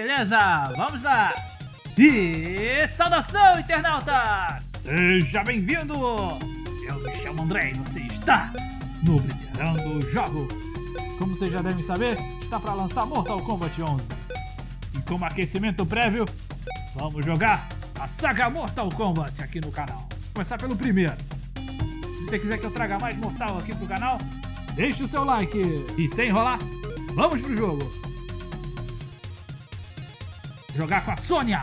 Beleza, vamos lá! E saudação, internauta! Seja bem-vindo! Eu me chamo André e você está no Veterando Jogo. Como vocês já devem saber, está para lançar Mortal Kombat 11. E como aquecimento prévio, vamos jogar a saga Mortal Kombat aqui no canal. Vou começar pelo primeiro. Se você quiser que eu traga mais Mortal aqui pro canal, deixe o seu like. E sem enrolar, vamos pro jogo! Jogar com a Sônia!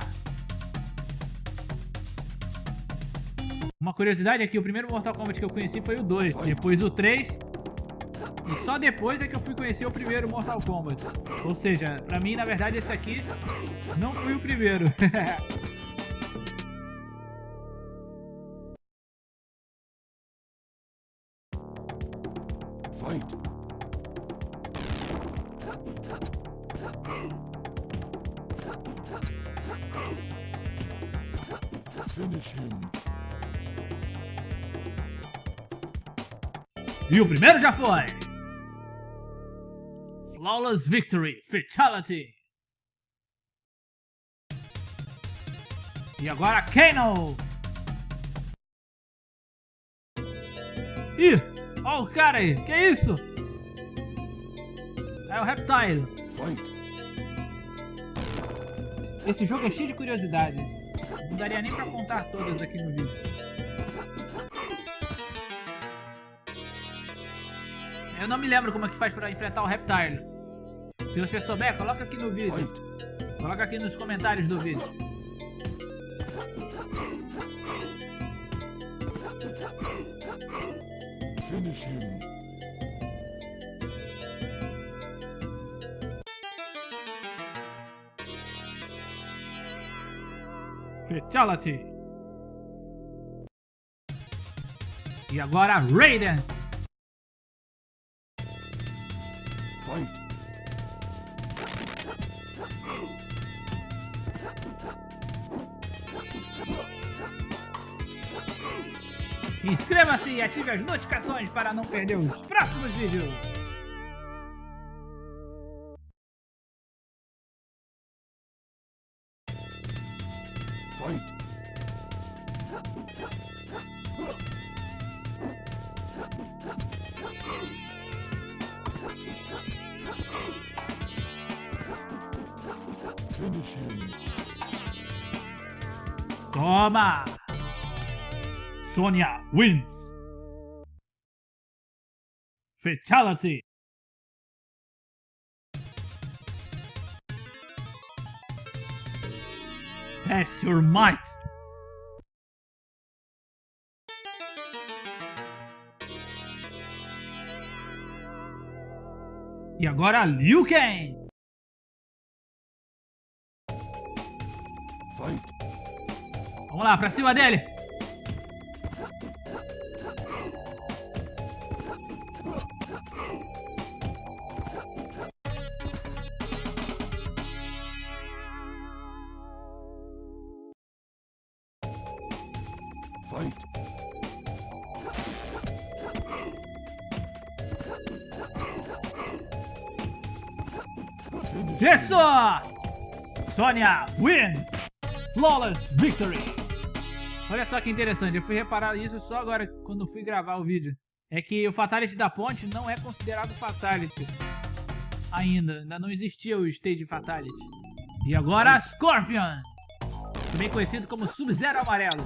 Uma curiosidade é que o primeiro Mortal Kombat que eu conheci foi o 2, depois o 3 e só depois é que eu fui conhecer o primeiro Mortal Kombat. Ou seja, pra mim, na verdade, esse aqui não foi o primeiro. Finish him. E o primeiro já foi! Flawless Victory Fatality! E agora Kano! Ih! Olha o cara aí! Que isso? É o Reptile! Esse jogo é cheio de curiosidades. Não daria nem pra contar todas aqui no vídeo. Eu não me lembro como é que faz pra enfrentar o Reptile. Se você souber, coloca aqui no vídeo. Coloca aqui nos comentários do vídeo. Finish him. Fatality. E agora Raiden. Fight. Inscreva-se e ative as notificações para não perder os próximos vídeos. Finish him. Toma! Sonya wins! Fatality! Test your might! E agora Liu Kang! Vamos lá, pra cima dele! Isso! Sonya wins! Flawless victory! Olha só que interessante, eu fui reparar isso só agora quando fui gravar o vídeo. É que o Fatality da ponte não é considerado Fatality. Ainda, ainda não existia o Stage Fatality. E agora Scorpion! Também conhecido como Sub-Zero Amarelo.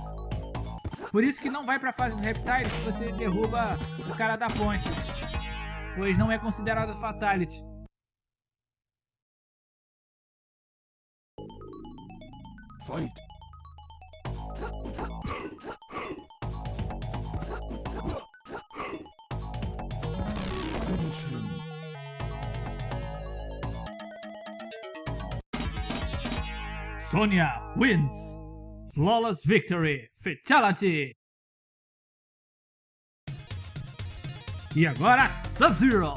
Por isso que não vai pra fase do Reptile se você derruba o cara da ponte. Pois não é considerado Fatality. Fight. Sonya wins. Flawless Victory Fatality. E agora Sub-Zero.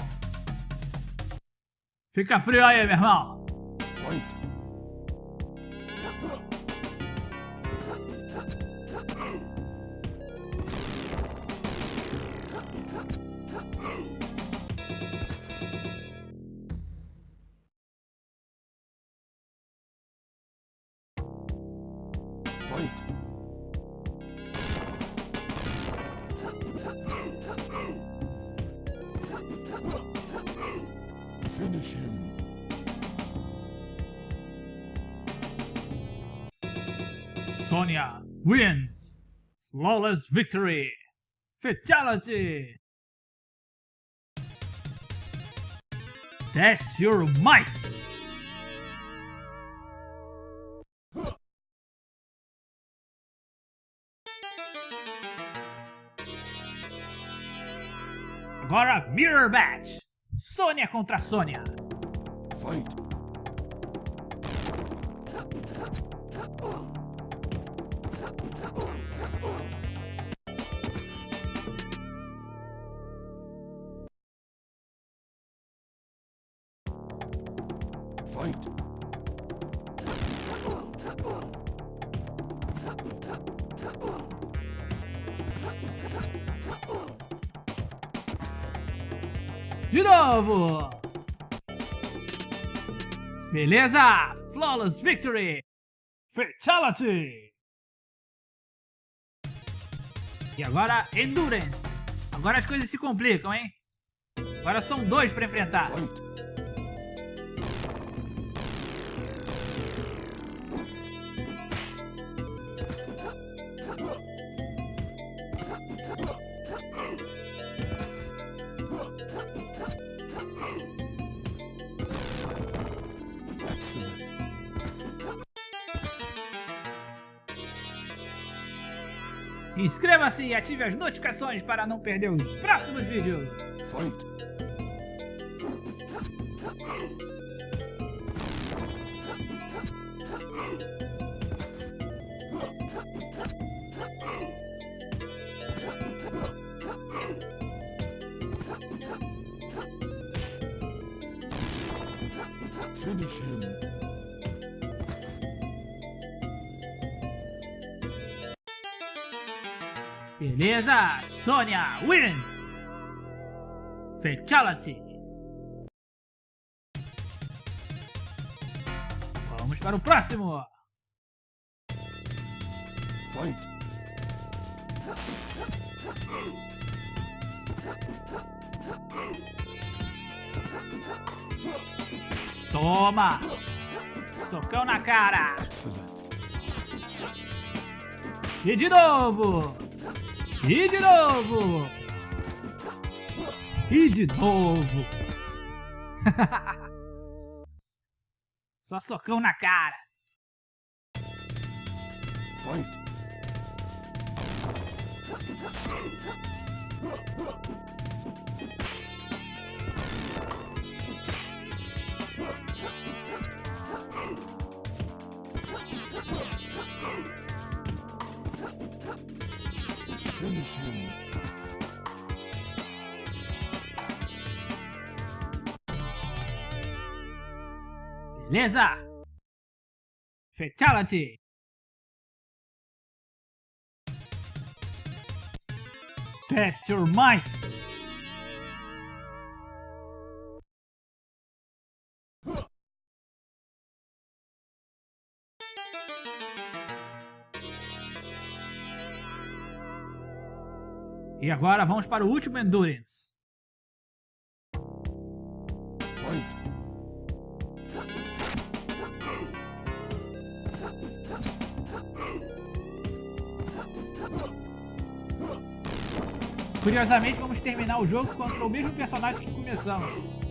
Fica frio aí, meu irmão. Oi. Finish him. Sonia wins. Flawless victory. Fatality. Test your might. Agora Mirror Match. Sônia contra Sônia. Fight. Fight. De novo. Beleza. Flawless victory. Fatality. E agora Endurance. Agora as coisas se complicam, hein? Agora são dois para enfrentar. Inscreva-se e ative as notificações para não perder os próximos vídeos. Fight. Finish him. Beleza, Sônia wins. Fatality. Vamos para o próximo. Fight. Toma. Socão na cara. E de novo. E de novo. E de novo. Só socão na cara. Finish. Beleza. Fatality. Test your might. E agora vamos para o último Endurance. Curiosamente, vamos terminar o jogo contra o mesmo personagem que começamos.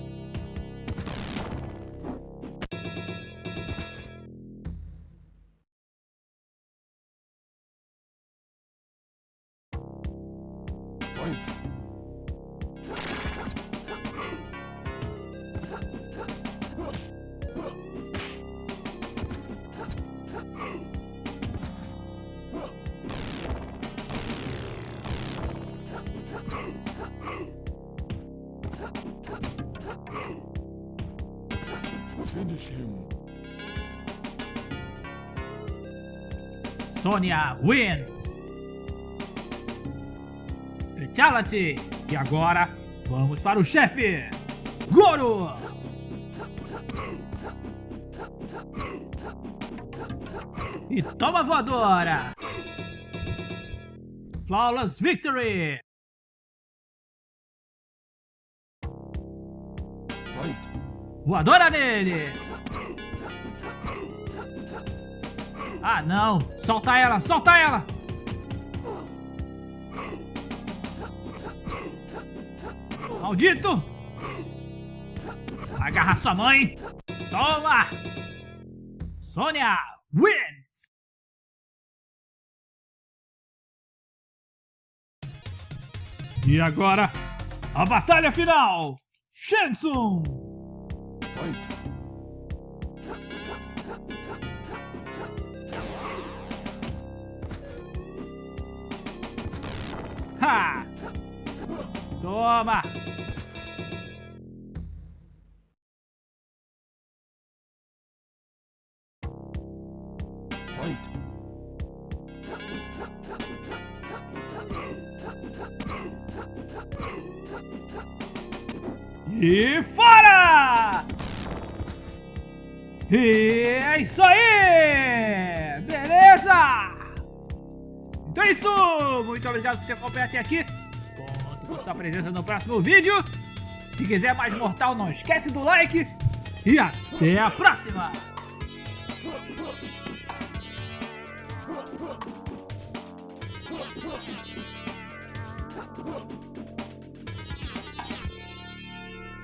Sônia wins. Fatality. E agora, vamos para o chefe. Goro. E toma voadora. Flawless victory. Voadora nele! Ah, não! Solta ela, solta ela! Maldito! Agarra sua mãe! Toma! Sônia wins! E agora, a batalha final! Shensung! Fight! Ha! Toma! E fora! E é isso aí! Beleza? Então é isso! Muito obrigado por ter acompanhado até aqui. Conto com sua presença no próximo vídeo. Se quiser mais mortal, não esquece do like. E até a próxima!